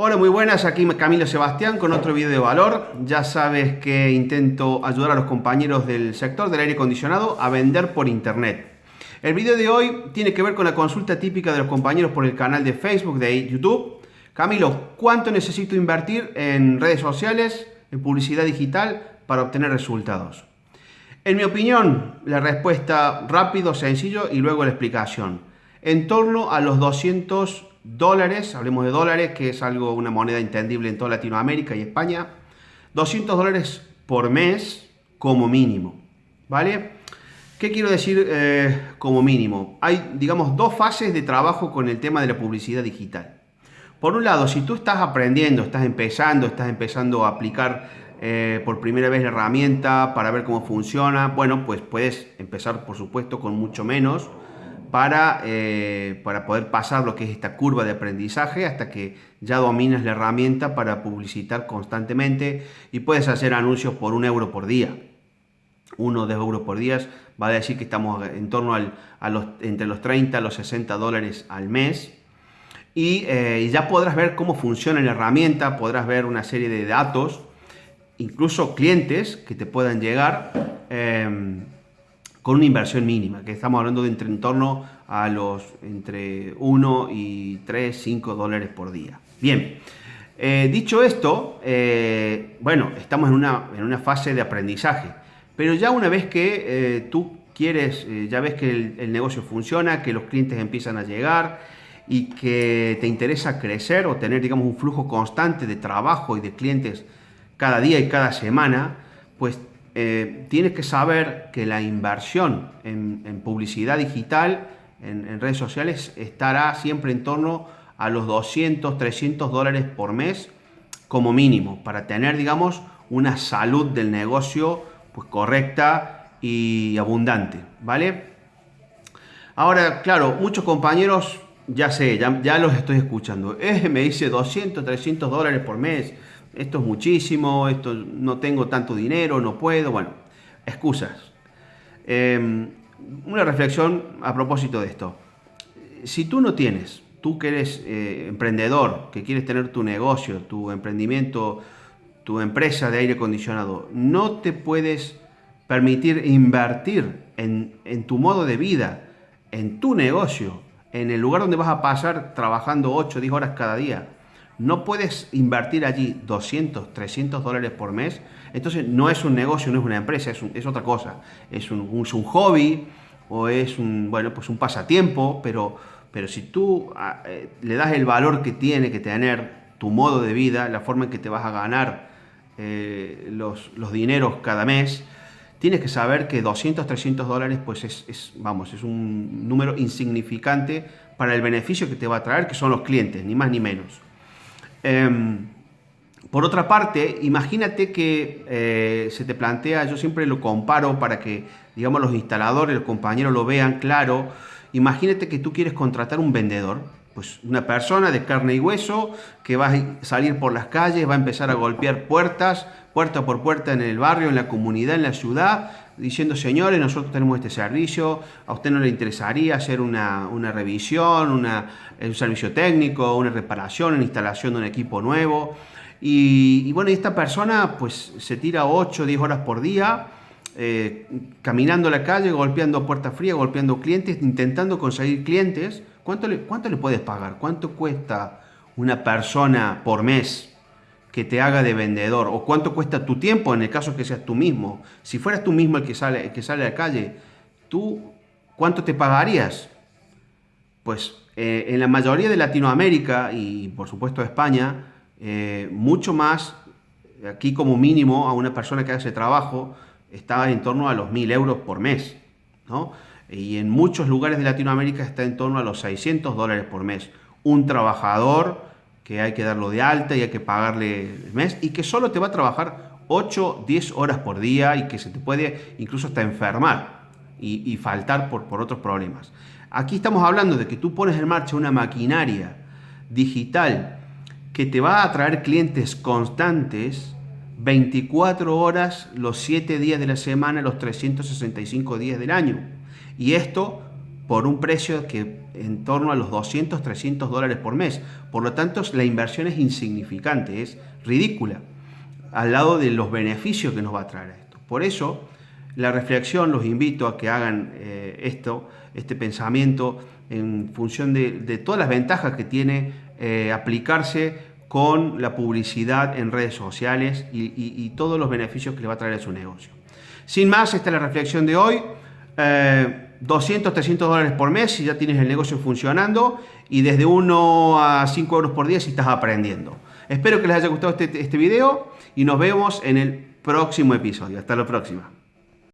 Hola, muy buenas, aquí Camilo Sebastián con otro video de valor. Ya sabes que intento ayudar a los compañeros del sector del aire acondicionado a vender por internet. El video de hoy tiene que ver con la consulta típica de los compañeros por el canal de Facebook, de YouTube. Camilo, ¿cuánto necesito invertir en redes sociales, en publicidad digital para obtener resultados? En mi opinión, la respuesta rápido, sencillo y luego la explicación. En torno a los 200 dólares, hablemos de dólares, que es algo, una moneda entendible en toda Latinoamérica y España, 200 dólares por mes como mínimo, ¿vale? ¿Qué quiero decir eh, como mínimo? Hay, digamos, dos fases de trabajo con el tema de la publicidad digital. Por un lado, si tú estás aprendiendo, estás empezando, estás empezando a aplicar eh, por primera vez la herramienta para ver cómo funciona, bueno, pues puedes empezar, por supuesto, con mucho menos, para, eh, para poder pasar lo que es esta curva de aprendizaje hasta que ya dominas la herramienta para publicitar constantemente y puedes hacer anuncios por un euro por día. Uno de euros por día va a decir que estamos en torno al, a los, entre los 30 a los 60 dólares al mes. Y eh, ya podrás ver cómo funciona la herramienta, podrás ver una serie de datos, incluso clientes que te puedan llegar. Eh, con una inversión mínima, que estamos hablando de entre en torno a los entre 1 y 3, 5 dólares por día. Bien, eh, dicho esto, eh, bueno, estamos en una, en una, fase de aprendizaje, pero ya una vez que eh, tú quieres, ya ves que el, el negocio funciona, que los clientes empiezan a llegar y que te interesa crecer o tener, digamos, un flujo constante de trabajo y de clientes cada día y cada semana, pues eh, tienes que saber que la inversión en, publicidad digital, en, redes sociales, estará siempre en torno a los 200, 300 dólares por mes como mínimo, para tener, digamos, una salud del negocio pues, correcta y abundante, ¿vale? Ahora, claro, muchos compañeros, ya sé, ya, los estoy escuchando, eh, me dice 200, 300 dólares por mes, esto es muchísimo, esto no tengo tanto dinero, no puedo, bueno, excusas. Em, una reflexión a propósito de esto. Si tú no tienes, tú que eres eh, emprendedor, que quieres tener tu negocio, tu emprendimiento, tu empresa de aire acondicionado, no te puedes permitir invertir en, en tu modo de vida, en tu negocio, en el lugar donde vas a pasar trabajando 8 o 10 horas cada día, no puedes invertir allí 200, 300 dólares por mes, entonces no es un negocio, no es una empresa, es, otra cosa. Es un, un, hobby o es un, bueno, pues un pasatiempo, pero, pero si tú ah, eh, le das el valor que tiene que tener tu modo de vida, la forma en que te vas a ganar eh, los, los, dineros cada mes, tienes que saber que 200, 300 dólares pues es, es, vamos, es un número insignificante para el beneficio que te va a traer, que son los clientes, ni más ni menos. Em, por otra parte, imagínate que eh, se te plantea, yo siempre lo comparo para que, digamos, los instaladores, los compañeros lo vean claro. Imagínate que tú quieres contratar un vendedor, pues una persona de carne y hueso que va a salir por las calles, va a empezar a golpear puertas, puerta por puerta en el barrio, en la comunidad, en la ciudad, diciendo, señores, nosotros tenemos este servicio, a usted no le interesaría hacer una, revisión, un servicio técnico, una reparación, una instalación de un equipo nuevo. Y, bueno, esta persona pues se tira 8 o 10 horas por día, eh, caminando la calle, golpeando puertas frías, golpeando clientes, intentando conseguir clientes. ¿Cuánto le, ¿Cuánto le puedes pagar? ¿Cuánto cuesta una persona por mes que te haga de vendedor o cuánto cuesta tu tiempo en el caso que seas tú mismo. Si fueras tú mismo el que sale, el que sale a la calle, ¿tú cuánto te pagarías? Pues eh, en la mayoría de Latinoamérica y por supuesto España, eh, mucho más, aquí como mínimo a una persona que hace trabajo está en torno a los mil euros por mes. ¿no? Y en muchos lugares de Latinoamérica está en torno a los 600 dólares por mes. Un trabajador que hay que darlo de alta y hay que pagarle el mes y que solo te va a trabajar 8, 10 horas por día y que se te puede incluso hasta enfermar y, faltar por, por otros problemas. Aquí estamos hablando de que tú pones en marcha una maquinaria digital que te va a traer clientes constantes 24 horas los 7 días de la semana, los 365 días del año. Y esto por un precio que en torno a los 200, 300 dólares por mes. Por lo tanto, la inversión es insignificante, es ridícula, al lado de los beneficios que nos va a traer esto. Por eso, la reflexión, los invito a que hagan eh, esto, este pensamiento, en función de, todas las ventajas que tiene eh, aplicarse con la publicidad en redes sociales y, todos los beneficios que le va a traer a su negocio. Sin más, esta es la reflexión de hoy. 200, eh, 300 dólares por mes si ya tienes el negocio funcionando y desde 1 a 5 euros por día si estás aprendiendo. Espero que les haya gustado este, este video y nos vemos en el próximo episodio. Hasta la próxima.